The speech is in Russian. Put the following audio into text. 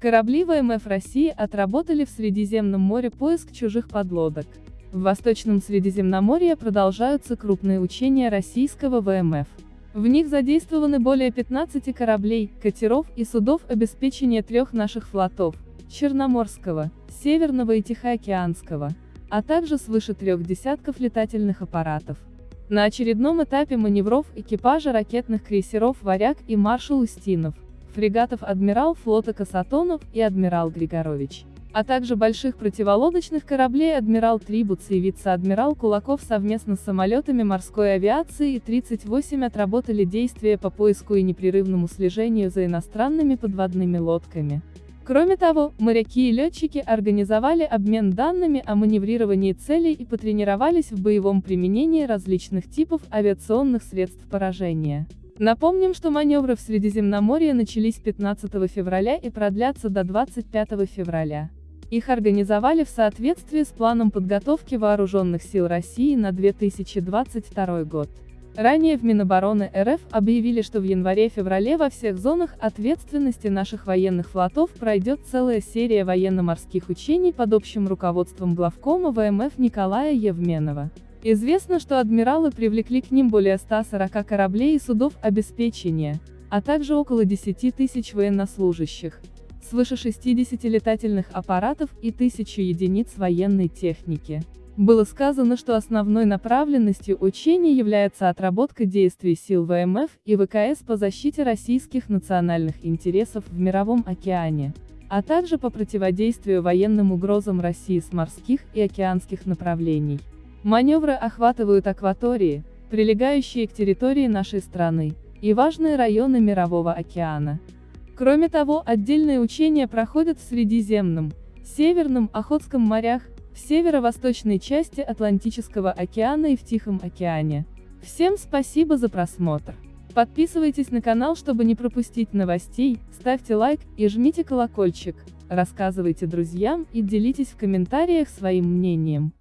Корабли ВМФ России отработали в Средиземном море поиск чужих подлодок. В Восточном Средиземноморье продолжаются крупные учения российского ВМФ. В них задействованы более 15 кораблей, катеров и судов обеспечения трех наших флотов – Черноморского, Северного и Тихоокеанского, а также свыше трех десятков летательных аппаратов. На очередном этапе маневров экипажа ракетных крейсеров «Варяг» и «Маршал Устинов», фрегатов «Адмирал» флота Касатонов и «Адмирал Григорович», а также больших противолодочных кораблей «Адмирал Трибуц» и вице-адмирал Кулаков совместно с самолетами морской авиации и 38 отработали действия по поиску и непрерывному слежению за иностранными подводными лодками. Кроме того, моряки и летчики организовали обмен данными о маневрировании целей и потренировались в боевом применении различных типов авиационных средств поражения. Напомним, что маневры в Средиземноморье начались 15 февраля и продлятся до 25 февраля. Их организовали в соответствии с планом подготовки Вооруженных сил России на 2022 год. Ранее в Минобороны РФ объявили, что в январе-феврале во всех зонах ответственности наших военных флотов пройдет целая серия военно-морских учений под общим руководством главкома ВМФ Николая Евменова. Известно, что адмиралы привлекли к ним более 140 кораблей и судов обеспечения, а также около 10 тысяч военнослужащих, свыше 60 летательных аппаратов и тысячу единиц военной техники. Было сказано, что основной направленностью учений является отработка действий сил ВМФ и ВКС по защите российских национальных интересов в Мировом океане, а также по противодействию военным угрозам России с морских и океанских направлений. Маневры охватывают акватории, прилегающие к территории нашей страны, и важные районы Мирового океана. Кроме того, отдельные учения проходят в Средиземном, Северном, Охотском морях, в северо-восточной части Атлантического океана и в Тихом океане. Всем спасибо за просмотр. Подписывайтесь на канал, чтобы не пропустить новостей, ставьте лайк и жмите колокольчик, рассказывайте друзьям и делитесь в комментариях своим мнением.